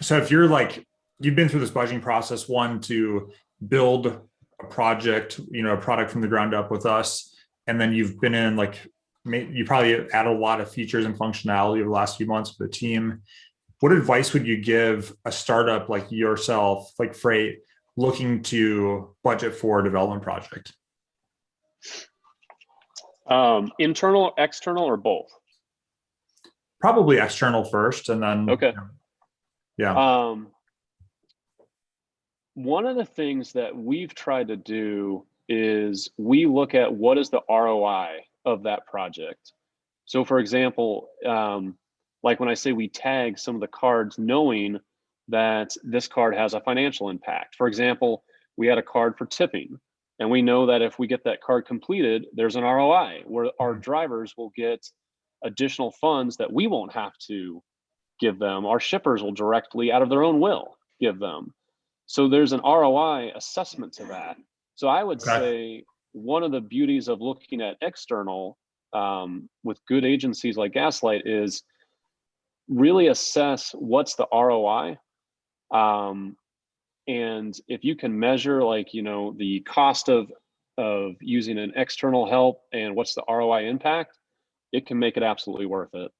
so if you're like, you've been through this budgeting process, one to build a project, you know, a product from the ground up with us, and then you've been in like, you probably add a lot of features and functionality over the last few months with the team. What advice would you give a startup like yourself, like Freight, looking to budget for a development project? Um, internal, external, or both? Probably external first and then. Okay. Yeah, Um, one of the things that we've tried to do is we look at what is the ROI of that project. So for example, um, like when I say we tag some of the cards knowing that this card has a financial impact. For example, we had a card for tipping and we know that if we get that card completed, there's an ROI where our drivers will get additional funds that we won't have to give them. Our shippers will directly, out of their own will, give them. So there's an ROI assessment to that. So I would Okay. say one of the beauties of looking at external um, with good agencies like Gaslight is really assess what's the ROI. Um, and if you can measure like, you know, the cost of of using an external help and what's the ROI impact, it can make it absolutely worth it.